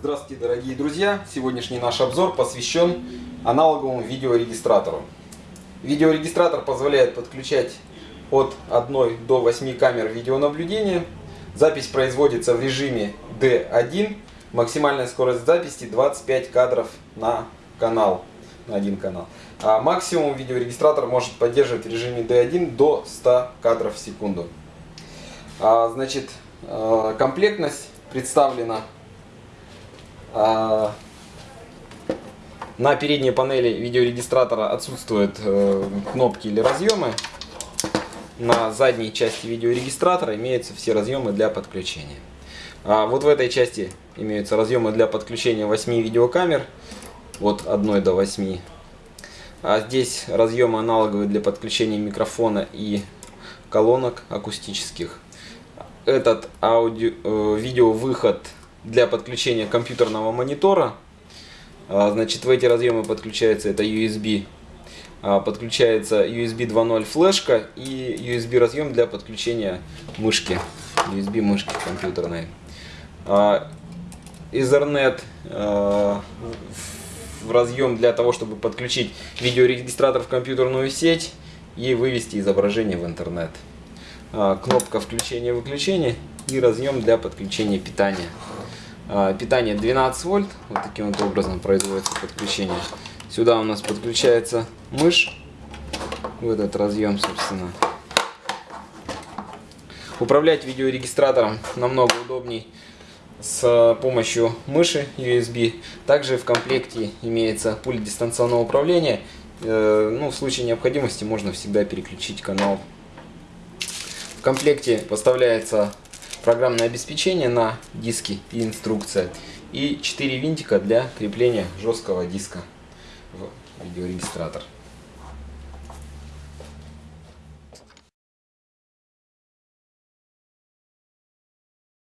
Здравствуйте, дорогие друзья! Сегодняшний наш обзор посвящен аналоговому видеорегистратору. Видеорегистратор позволяет подключать от 1 до 8 камер видеонаблюдения. Запись производится в режиме D1. Максимальная скорость записи 25 кадров на канал, на один канал. А максимум видеорегистратор может поддерживать в режиме D1 до 100 кадров в секунду. А, значит, э, комплектность представлена на передней панели видеорегистратора отсутствуют э, кнопки или разъемы. На задней части видеорегистратора имеются все разъемы для подключения. А вот в этой части имеются разъемы для подключения 8 видеокамер от 1 до 8. А здесь разъемы аналоговые для подключения микрофона и колонок акустических. Этот аудио, э, видеовыход для подключения компьютерного монитора. А, значит, в эти разъемы подключается это USB. А, подключается USB 2.0 флешка и USB разъем для подключения мышки. USB мышки компьютерной. А, Ethernet в разъем для того, чтобы подключить видеорегистратор в компьютерную сеть и вывести изображение в интернет. Кнопка включения-выключения и разъем для подключения питания. А, питание 12 вольт, вот таким вот образом производится подключение. Сюда у нас подключается мышь, в этот разъем, собственно. Управлять видеорегистратором намного удобней с помощью мыши USB. Также в комплекте имеется пульт дистанционного управления. Э, ну, в случае необходимости можно всегда переключить канал. В комплекте поставляется программное обеспечение на диске и инструкция. И 4 винтика для крепления жесткого диска в видеорегистратор.